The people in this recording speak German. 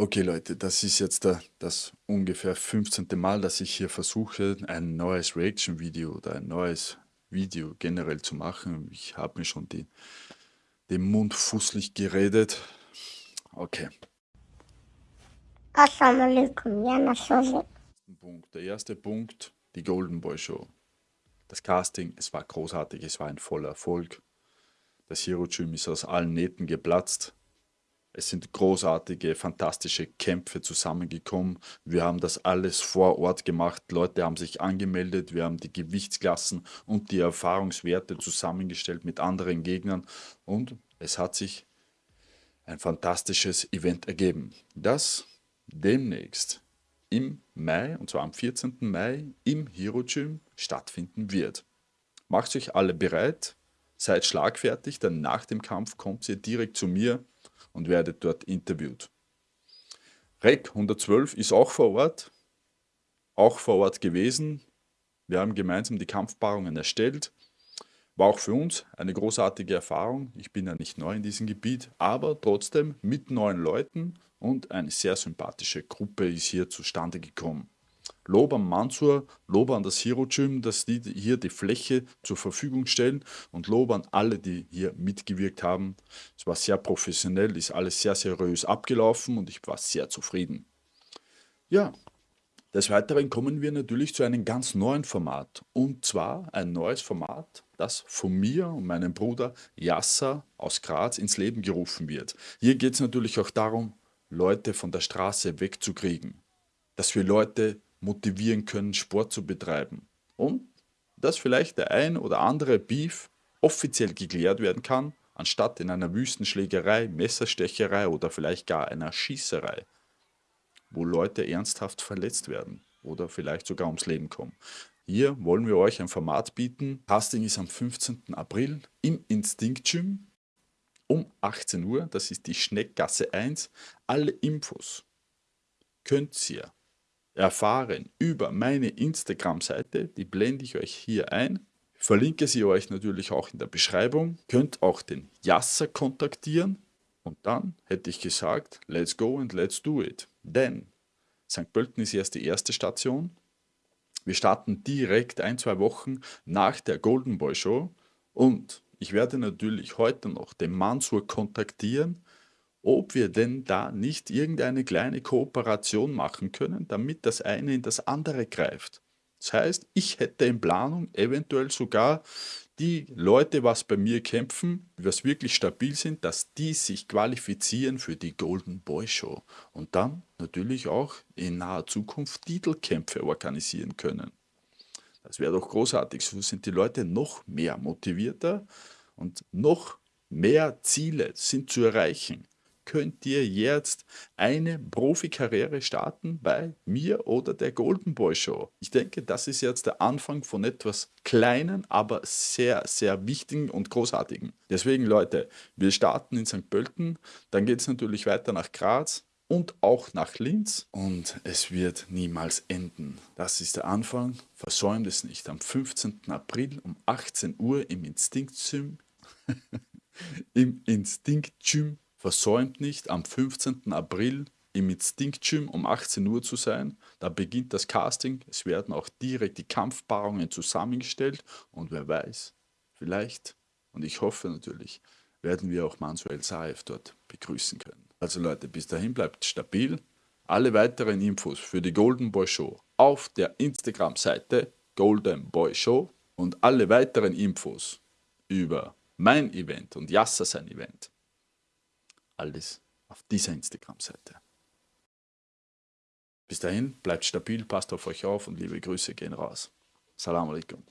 Okay Leute, das ist jetzt da, das ungefähr 15. Mal, dass ich hier versuche, ein neues Reaction-Video oder ein neues Video generell zu machen. Ich habe mir schon die, den Mund fußlich geredet. Okay. Punkt. Der erste Punkt, die Golden Boy Show. Das Casting, es war großartig, es war ein voller Erfolg. Das Hero Gym ist aus allen Nähten geplatzt. Es sind großartige, fantastische Kämpfe zusammengekommen. Wir haben das alles vor Ort gemacht. Leute haben sich angemeldet. Wir haben die Gewichtsklassen und die Erfahrungswerte zusammengestellt mit anderen Gegnern. Und es hat sich ein fantastisches Event ergeben, das demnächst im Mai, und zwar am 14. Mai, im Hero Gym stattfinden wird. Macht euch alle bereit, seid schlagfertig, denn nach dem Kampf kommt ihr direkt zu mir und werdet dort interviewt. REC 112 ist auch vor Ort, auch vor Ort gewesen. Wir haben gemeinsam die Kampfpaarungen erstellt. War auch für uns eine großartige Erfahrung. Ich bin ja nicht neu in diesem Gebiet, aber trotzdem mit neuen Leuten und eine sehr sympathische Gruppe ist hier zustande gekommen. Lob an Mansur, Lob an das Hero Gym, dass die hier die Fläche zur Verfügung stellen und Lob an alle, die hier mitgewirkt haben. Es war sehr professionell, ist alles sehr seriös abgelaufen und ich war sehr zufrieden. Ja, des Weiteren kommen wir natürlich zu einem ganz neuen Format und zwar ein neues Format, das von mir und meinem Bruder Yasser aus Graz ins Leben gerufen wird. Hier geht es natürlich auch darum, Leute von der Straße wegzukriegen, dass wir Leute motivieren können, Sport zu betreiben. Und dass vielleicht der ein oder andere Beef offiziell geklärt werden kann, anstatt in einer Wüstenschlägerei, Messerstecherei oder vielleicht gar einer Schießerei, wo Leute ernsthaft verletzt werden oder vielleicht sogar ums Leben kommen. Hier wollen wir euch ein Format bieten. Casting ist am 15. April im Instinct Gym um 18 Uhr. Das ist die Schneckgasse 1. Alle Infos könnt ihr erfahren über meine Instagram-Seite, die blende ich euch hier ein. Verlinke sie euch natürlich auch in der Beschreibung. Könnt auch den Yasser kontaktieren. Und dann hätte ich gesagt, let's go and let's do it. Denn St. Pölten ist erst die erste Station. Wir starten direkt ein, zwei Wochen nach der Golden Boy Show. Und ich werde natürlich heute noch den Mansur kontaktieren ob wir denn da nicht irgendeine kleine Kooperation machen können, damit das eine in das andere greift. Das heißt, ich hätte in Planung eventuell sogar die Leute, was bei mir kämpfen, was wirklich stabil sind, dass die sich qualifizieren für die Golden Boy Show und dann natürlich auch in naher Zukunft Titelkämpfe organisieren können. Das wäre doch großartig, so sind die Leute noch mehr motivierter und noch mehr Ziele sind zu erreichen könnt ihr jetzt eine Profikarriere starten bei mir oder der Golden Boy Show. Ich denke, das ist jetzt der Anfang von etwas Kleinen, aber sehr, sehr wichtigen und großartigen. Deswegen, Leute, wir starten in St. Pölten, dann geht es natürlich weiter nach Graz, und auch nach Linz und es wird niemals enden. Das ist der Anfang, versäumt es nicht. Am 15. April um 18 Uhr im Instinct Gym, im Instinct Gym Versäumt nicht, am 15. April im Instinct Gym um 18 Uhr zu sein. Da beginnt das Casting. Es werden auch direkt die Kampfpaarungen zusammengestellt. Und wer weiß, vielleicht, und ich hoffe natürlich, werden wir auch Manuel Saev dort begrüßen können. Also Leute, bis dahin bleibt stabil. Alle weiteren Infos für die Golden Boy Show auf der Instagram-Seite Golden Boy Show und alle weiteren Infos über mein Event und Yassa sein Event alles auf dieser Instagram-Seite. Bis dahin, bleibt stabil, passt auf euch auf und liebe Grüße gehen raus. Salam alaikum.